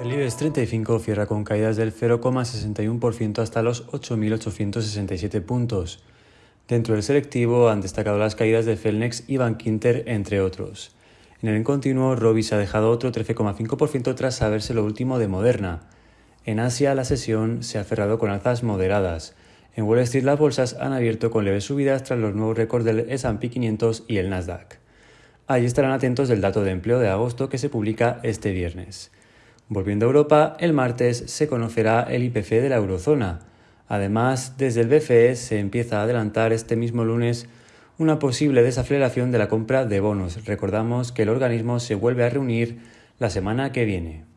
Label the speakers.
Speaker 1: El IBEX 35 cierra con caídas del 0,61% hasta los 8.867 puntos. Dentro del selectivo han destacado las caídas de Felnex y Bankinter, entre otros. En el continuo, Robis ha dejado otro 13,5% tras saberse lo último de Moderna. En Asia, la sesión se ha cerrado con alzas moderadas. En Wall Street, las bolsas han abierto con leves subidas tras los nuevos récords del S&P 500 y el Nasdaq. Ahí estarán atentos del dato de empleo de agosto que se publica este viernes. Volviendo a Europa, el martes se conocerá el IPC de la eurozona. Además, desde el BCE se empieza a adelantar este mismo lunes una posible desaceleración de la compra de bonos. Recordamos que el organismo se vuelve a reunir la semana que viene.